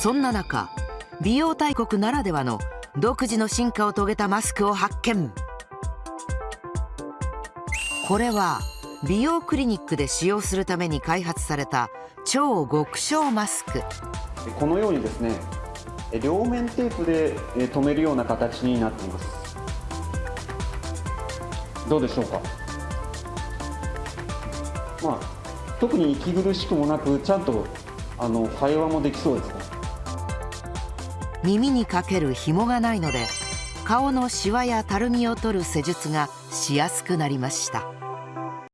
そんな中美容大国ならではの独自の進化を遂げたマスクを発見。これは美容クリニックで使用するために開発された超極小マスク。このようにですね両面テープで留めるような形になっています。どうでしょうか？まあ特に息苦しくもなくちゃんとあの会話もできそうですね耳にかける紐がないので顔のシワやたるみを取る施術がしやすくなりました。